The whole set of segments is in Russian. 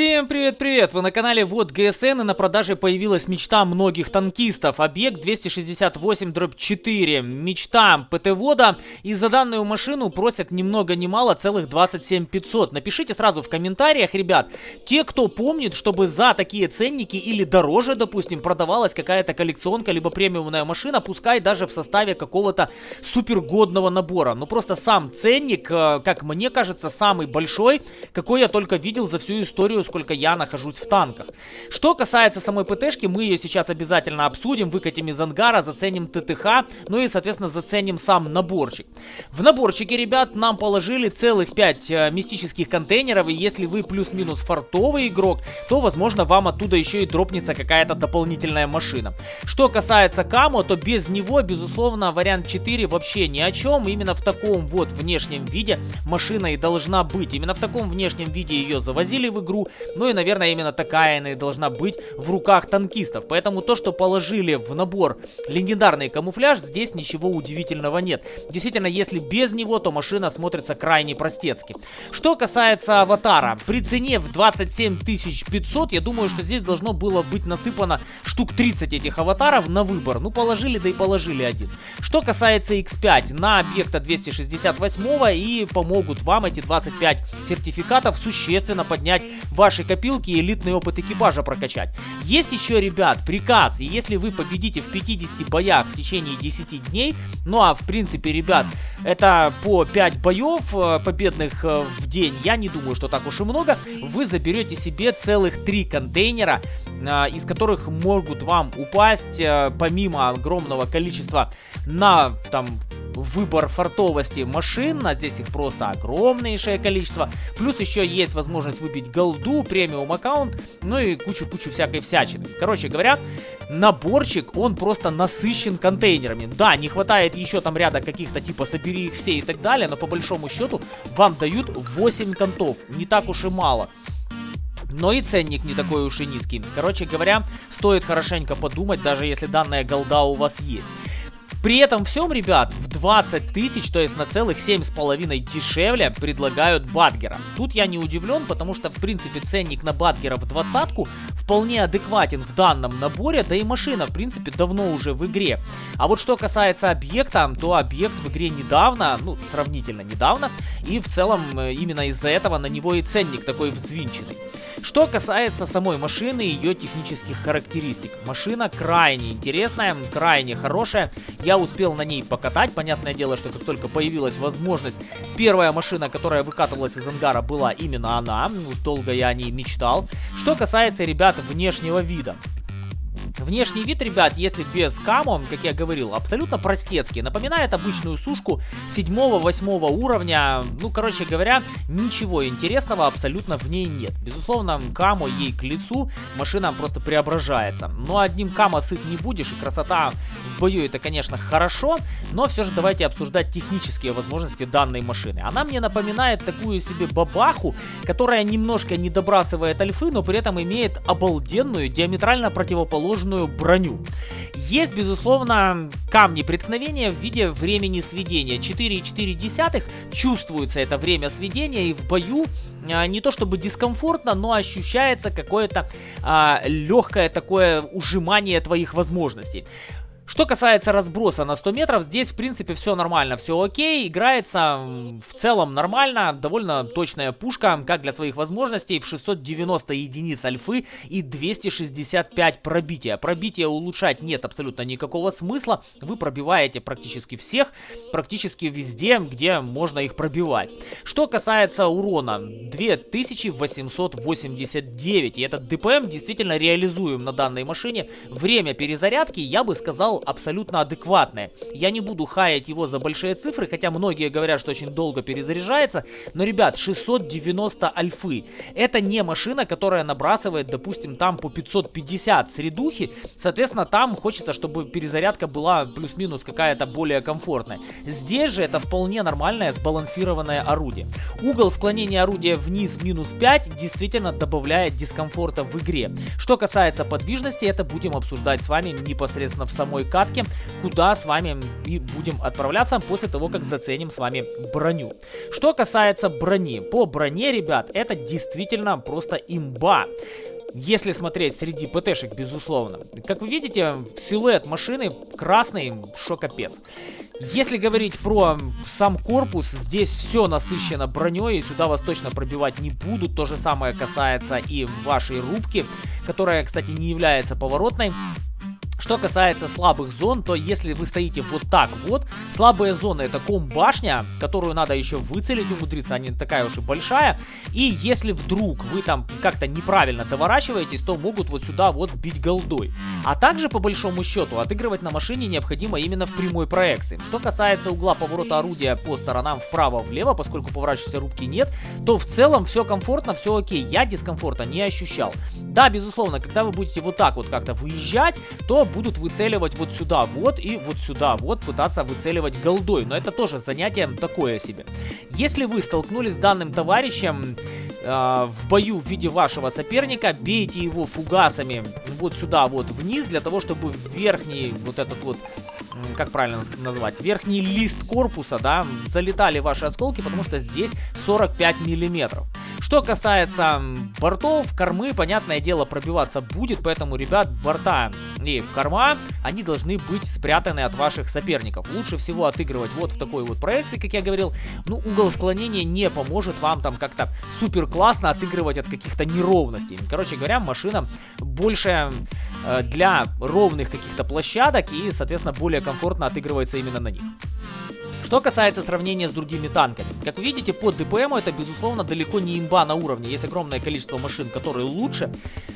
Всем привет-привет! Вы на канале Вот ГСН и на продаже появилась мечта многих танкистов. Объект 268-4. Мечта ПТ-вода. И за данную машину просят ни много ни мало целых 27 500. Напишите сразу в комментариях, ребят, те, кто помнит, чтобы за такие ценники или дороже, допустим, продавалась какая-то коллекционка, либо премиумная машина, пускай даже в составе какого-то супергодного набора. Ну просто сам ценник, э, как мне кажется, самый большой, какой я только видел за всю историю историю, сколько я нахожусь в танках. Что касается самой ПТшки, мы ее сейчас обязательно обсудим, выкатим из ангара, заценим ТТХ, ну и, соответственно, заценим сам наборчик. В наборчике, ребят, нам положили целых 5 э, мистических контейнеров, и если вы плюс-минус фартовый игрок, то, возможно, вам оттуда еще и дропнется какая-то дополнительная машина. Что касается Камо, то без него, безусловно, вариант 4 вообще ни о чем. Именно в таком вот внешнем виде машина и должна быть. Именно в таком внешнем виде ее завозили в игру, ну и, наверное, именно такая она и должна быть в руках танкистов. Поэтому то, что положили в набор легендарный камуфляж, здесь ничего удивительного нет. Действительно, если без него, то машина смотрится крайне простецки. Что касается аватара, при цене в 27 500, я думаю, что здесь должно было быть насыпано штук 30 этих аватаров на выбор. Ну, положили, да и положили один. Что касается X5, на объекта 268 и помогут вам эти 25 сертификатов существенно поднять вашей копилки элитный опыт экипажа прокачать. Есть еще, ребят, приказ, и если вы победите в 50 боях в течение 10 дней, ну а в принципе, ребят, это по 5 боев э, победных э, в день, я не думаю, что так уж и много, вы заберете себе целых 3 контейнера, э, из которых могут вам упасть, помимо огромного количества на там выбор фартовости машин, а здесь их просто огромнейшее количество. Плюс еще есть возможность выбить голду, премиум аккаунт, ну и кучу-кучу всякой всячины. Короче говоря, наборчик, он просто насыщен контейнерами. Да, не хватает еще там ряда каких-то типа собери их все и так далее, но по большому счету вам дают 8 контов, не так уж и мало. Но и ценник не такой уж и низкий. Короче говоря, стоит хорошенько подумать, даже если данная голда у вас есть. При этом всем, ребят, в 20 тысяч, то есть на целых 7,5 дешевле предлагают Бадгера. Тут я не удивлен, потому что, в принципе, ценник на Бадгера в двадцатку вполне адекватен в данном наборе, да и машина, в принципе, давно уже в игре. А вот что касается объекта, то объект в игре недавно, ну, сравнительно недавно, и в целом э, именно из-за этого на него и ценник такой взвинченный. Что касается самой машины и ее технических характеристик. Машина крайне интересная, крайне хорошая. Я успел на ней покатать. Понятное дело, что как только появилась возможность, первая машина, которая выкатывалась из ангара, была именно она. Уж долго я о ней мечтал. Что касается, ребят, внешнего вида. Внешний вид, ребят, если без камо, как я говорил, абсолютно простецкий. Напоминает обычную сушку 7-8 уровня. Ну, короче говоря, ничего интересного абсолютно в ней нет. Безусловно, камо ей к лицу, машина просто преображается. Но одним камо сыт не будешь, и красота в бою это, конечно, хорошо. Но все же давайте обсуждать технические возможности данной машины. Она мне напоминает такую себе бабаху, которая немножко не добрасывает альфы, но при этом имеет обалденную, диаметрально противоположную собственную броню. Есть, безусловно, камни преткновения в виде времени сведения. 4,4 чувствуется это время сведения и в бою а, не то чтобы дискомфортно, но ощущается какое-то а, легкое такое ужимание твоих возможностей. Что касается разброса на 100 метров, здесь в принципе все нормально, все окей, играется в целом нормально, довольно точная пушка, как для своих возможностей, в 690 единиц альфы и 265 пробития. Пробитие улучшать нет абсолютно никакого смысла, вы пробиваете практически всех, практически везде, где можно их пробивать. Что касается урона, 2889, и этот ДПМ действительно реализуем на данной машине. Время перезарядки, я бы сказал, абсолютно адекватное. Я не буду хаять его за большие цифры, хотя многие говорят, что очень долго перезаряжается. Но, ребят, 690 альфы. Это не машина, которая набрасывает, допустим, там по 550 средухи. Соответственно, там хочется, чтобы перезарядка была плюс-минус какая-то более комфортная. Здесь же это вполне нормальное сбалансированное орудие. Угол склонения орудия вниз минус 5 действительно добавляет дискомфорта в игре. Что касается подвижности, это будем обсуждать с вами непосредственно в самой самой катке, куда с вами и будем отправляться после того, как заценим с вами броню. Что касается брони. По броне, ребят, это действительно просто имба. Если смотреть среди ПТшек, безусловно. Как вы видите, силуэт машины красный, шо капец. Если говорить про сам корпус, здесь все насыщено броней, и сюда вас точно пробивать не будут. То же самое касается и вашей рубки, которая, кстати, не является поворотной. Что касается слабых зон, то если вы стоите вот так вот, слабая зона это ком-башня, которую надо еще выцелить, умудриться, она не такая уж и большая. И если вдруг вы там как-то неправильно доворачиваетесь, то могут вот сюда вот бить голдой. А также, по большому счету, отыгрывать на машине необходимо именно в прямой проекции. Что касается угла поворота орудия по сторонам вправо-влево, поскольку поворачивающейся рубки нет, то в целом все комфортно, все окей. Я дискомфорта не ощущал. Да, безусловно, когда вы будете вот так вот как-то выезжать, то будут выцеливать вот сюда вот и вот сюда вот, пытаться выцеливать голдой. Но это тоже занятие такое себе. Если вы столкнулись с данным товарищем э, в бою в виде вашего соперника, бейте его фугасами вот сюда вот вниз, для того, чтобы верхний вот этот вот как правильно назвать, верхний лист корпуса, да, залетали ваши осколки, потому что здесь 45 миллиметров. Что касается бортов, кормы, понятное дело, пробиваться будет, поэтому, ребят, борта и корма, они должны быть спрятаны от ваших соперников. Лучше всего отыгрывать вот в такой вот проекции, как я говорил. Ну, угол склонения не поможет вам там как-то супер классно отыгрывать от каких-то неровностей. Короче говоря, машина больше э, для ровных каких-то площадок и, соответственно, более комфортно отыгрывается именно на них. Что касается сравнения с другими танками. Как вы видите, по ДПМу это, безусловно, далеко не имба на уровне. Есть огромное количество машин, которые лучше,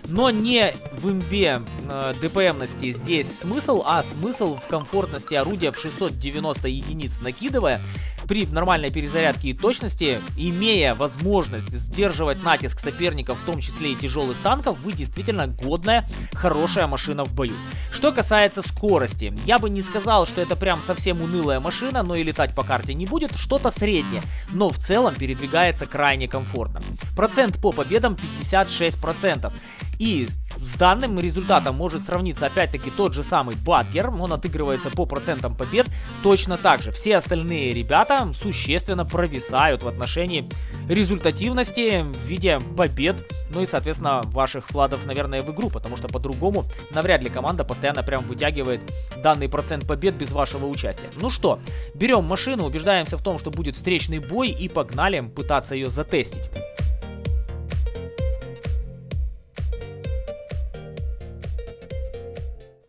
но не в имбе э, ДПМности здесь смысл, а смысл в комфортности орудия в 690 единиц накидывая при нормальной перезарядке и точности, имея возможность сдерживать натиск соперников, в том числе и тяжелых танков, вы действительно годная, хорошая машина в бою. Что касается скорости, я бы не сказал, что это прям совсем унылая машина, но и летать по карте не будет, что-то среднее, но в целом передвигается крайне комфортно. Процент по победам 56%. И с данным результатом может сравниться опять-таки тот же самый Батгер. Он отыгрывается по процентам побед точно так же. Все остальные ребята существенно провисают в отношении результативности в виде побед. Ну и, соответственно, ваших вкладов, наверное, в игру. Потому что по-другому навряд ли команда постоянно прям вытягивает данный процент побед без вашего участия. Ну что, берем машину, убеждаемся в том, что будет встречный бой и погнали пытаться ее затестить.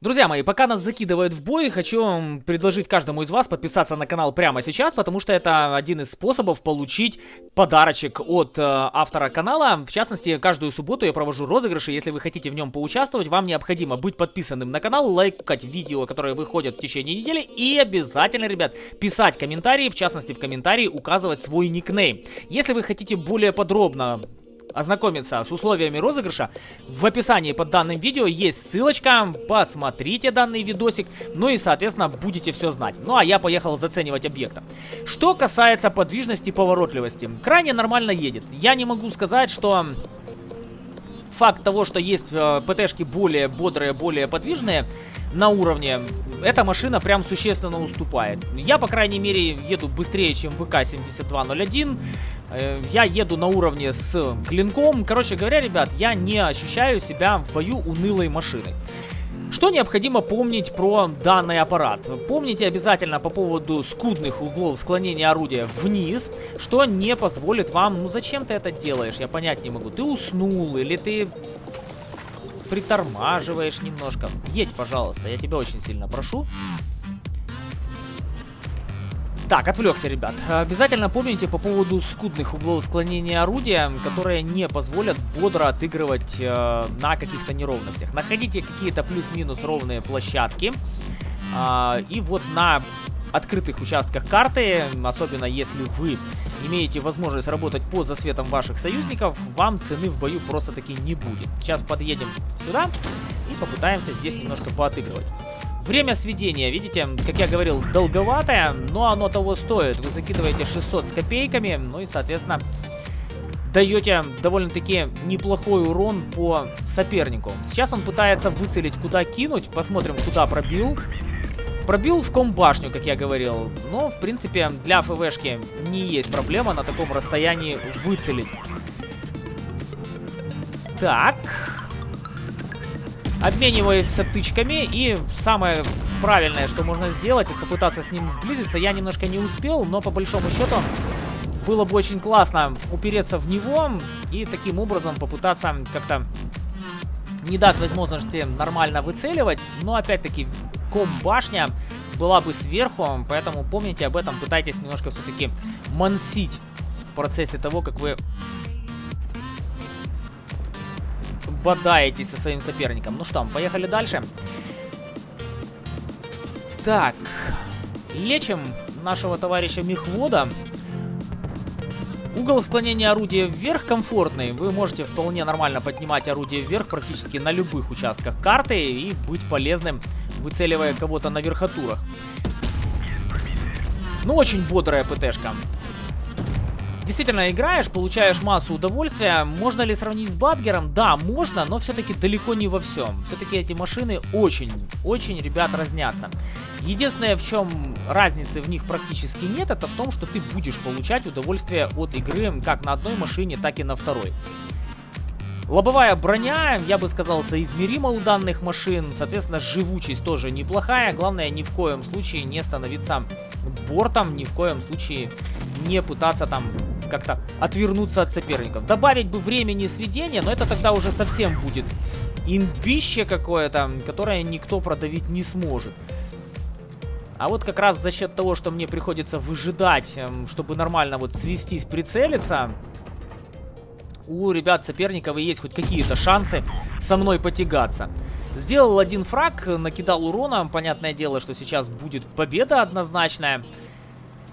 Друзья мои, пока нас закидывают в бой, хочу предложить каждому из вас подписаться на канал прямо сейчас, потому что это один из способов получить подарочек от э, автора канала. В частности, каждую субботу я провожу розыгрыши. Если вы хотите в нем поучаствовать, вам необходимо быть подписанным на канал, лайкать видео, которые выходят в течение недели, и обязательно, ребят, писать комментарии, в частности, в комментарии указывать свой никнейм. Если вы хотите более подробно ознакомиться с условиями розыгрыша, в описании под данным видео есть ссылочка, посмотрите данный видосик, ну и, соответственно, будете все знать. Ну а я поехал заценивать объекта. Что касается подвижности и поворотливости, крайне нормально едет. Я не могу сказать, что факт того, что есть э, ПТшки более бодрые, более подвижные на уровне, эта машина прям существенно уступает. Я, по крайней мере, еду быстрее, чем ВК-7201. Э, я еду на уровне с клинком. Короче говоря, ребят, я не ощущаю себя в бою унылой машиной. Что необходимо помнить про данный аппарат? Помните обязательно по поводу скудных углов склонения орудия вниз, что не позволит вам... Ну зачем ты это делаешь? Я понять не могу. Ты уснул или ты притормаживаешь немножко? Едь, пожалуйста, я тебя очень сильно прошу. Так, отвлекся, ребят. Обязательно помните по поводу скудных углов склонения орудия, которые не позволят бодро отыгрывать э, на каких-то неровностях. Находите какие-то плюс-минус ровные площадки. Э, и вот на открытых участках карты, особенно если вы имеете возможность работать по засветам ваших союзников, вам цены в бою просто-таки не будет. Сейчас подъедем сюда и попытаемся здесь немножко поотыгрывать. Время сведения, видите, как я говорил, долговатое, но оно того стоит. Вы закидываете 600 с копейками, ну и, соответственно, даете довольно-таки неплохой урон по сопернику. Сейчас он пытается выцелить, куда кинуть. Посмотрим, куда пробил. Пробил в комбашню, как я говорил. Но, в принципе, для ФВшки не есть проблема на таком расстоянии выцелить. Так. Обменивается тычками. И самое правильное, что можно сделать, это попытаться с ним сблизиться. Я немножко не успел, но по большому счету было бы очень классно упереться в него и таким образом попытаться как-то не дать возможности нормально выцеливать. Но опять-таки ком-башня была бы сверху, поэтому помните об этом, пытайтесь немножко все-таки мансить в процессе того, как вы бодаетесь со своим соперником. Ну что, поехали дальше. Так, лечим нашего товарища Мехвода. Угол склонения орудия вверх комфортный. Вы можете вполне нормально поднимать орудие вверх практически на любых участках карты и быть полезным, выцеливая кого-то на верхотурах. Ну, очень бодрая ПТшка. Действительно, играешь, получаешь массу удовольствия. Можно ли сравнить с Бадгером? Да, можно, но все-таки далеко не во всем. Все-таки эти машины очень, очень, ребят, разнятся. Единственное, в чем разницы в них практически нет, это в том, что ты будешь получать удовольствие от игры как на одной машине, так и на второй. Лобовая броня, я бы сказал, соизмерима у данных машин. Соответственно, живучесть тоже неплохая. Главное, ни в коем случае не становиться бортом, ни в коем случае не пытаться там как-то отвернуться от соперников. Добавить бы времени сведения, но это тогда уже совсем будет имбище какое-то, которое никто продавить не сможет. А вот как раз за счет того, что мне приходится выжидать, эм, чтобы нормально вот свестись, прицелиться, у ребят соперников есть хоть какие-то шансы со мной потягаться. Сделал один фраг, накидал урона. Понятное дело, что сейчас будет победа однозначная.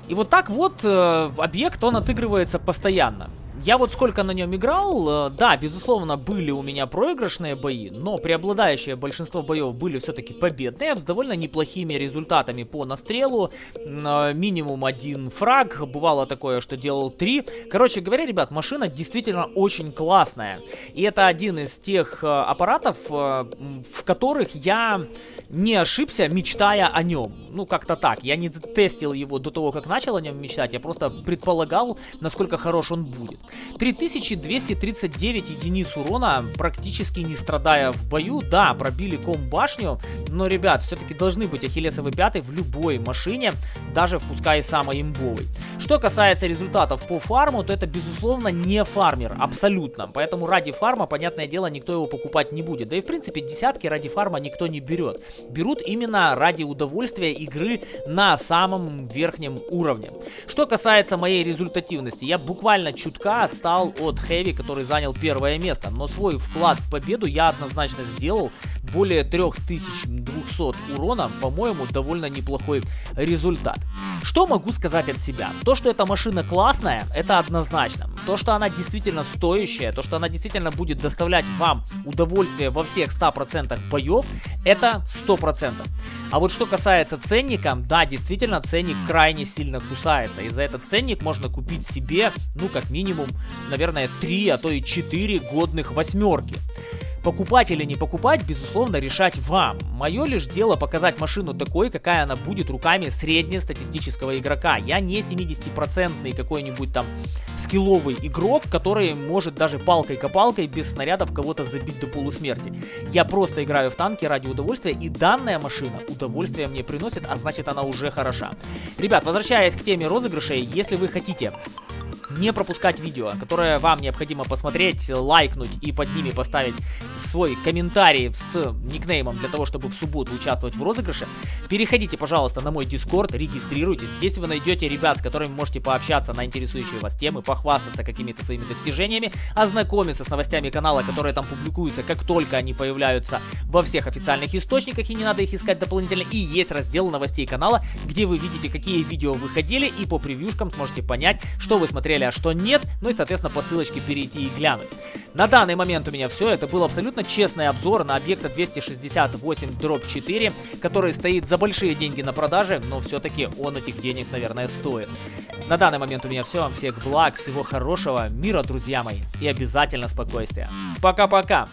И вот так вот э, объект, он отыгрывается постоянно. Я вот сколько на нем играл, э, да, безусловно, были у меня проигрышные бои, но преобладающее большинство боев были все-таки победные, с довольно неплохими результатами по настрелу, э, минимум один фраг, бывало такое, что делал три. Короче говоря, ребят, машина действительно очень классная, и это один из тех э, аппаратов, в которых я не ошибся, мечтая о нем. Ну, как-то так. Я не тестил его до того, как начал о нем мечтать. Я просто предполагал, насколько хорош он будет. 3239 единиц урона, практически не страдая в бою. Да, пробили ком-башню, но, ребят, все-таки должны быть ахиллесовы пятый в любой машине, даже впускай самой имбовой. Что касается результатов по фарму, то это, безусловно, не фармер, абсолютно. Поэтому ради фарма, понятное дело, никто его покупать не будет. Да и, в принципе, десятки ради фарма никто не берет берут именно ради удовольствия игры на самом верхнем уровне. Что касается моей результативности, я буквально чутка отстал от Хэви, который занял первое место, но свой вклад в победу я однозначно сделал. Более 3200 урона, по-моему, довольно неплохой результат. Что могу сказать от себя? То, что эта машина классная, это однозначно. То, что она действительно стоящая, то, что она действительно будет доставлять вам удовольствие во всех 100% боев, это 100%. А вот что касается ценника, да, действительно, ценник крайне сильно кусается. И за этот ценник можно купить себе, ну, как минимум, наверное, 3, а то и 4 годных восьмерки. Покупать или не покупать, безусловно, решать вам. Мое лишь дело показать машину такой, какая она будет руками среднестатистического игрока. Я не 70% какой-нибудь там скилловый игрок, который может даже палкой-копалкой без снарядов кого-то забить до полусмерти. Я просто играю в танки ради удовольствия, и данная машина удовольствие мне приносит, а значит она уже хороша. Ребят, возвращаясь к теме розыгрышей, если вы хотите не пропускать видео, которое вам необходимо посмотреть, лайкнуть и под ними поставить свой комментарий с никнеймом для того, чтобы в субботу участвовать в розыгрыше, переходите, пожалуйста, на мой дискорд, регистрируйтесь. Здесь вы найдете ребят, с которыми можете пообщаться на интересующие вас темы, похвастаться какими-то своими достижениями, ознакомиться с новостями канала, которые там публикуются, как только они появляются во всех официальных источниках, и не надо их искать дополнительно. И есть раздел новостей канала, где вы видите, какие видео выходили, и по превьюшкам сможете понять, что вы смотрели а что нет, ну и, соответственно, по ссылочке перейти и глянуть. На данный момент у меня все. Это был абсолютно честный обзор на объекта 268 дробь 4, который стоит за большие деньги на продаже, но все-таки он этих денег, наверное, стоит. На данный момент у меня все. Вам всех благ, всего хорошего, мира, друзья мои, и обязательно спокойствия. Пока-пока!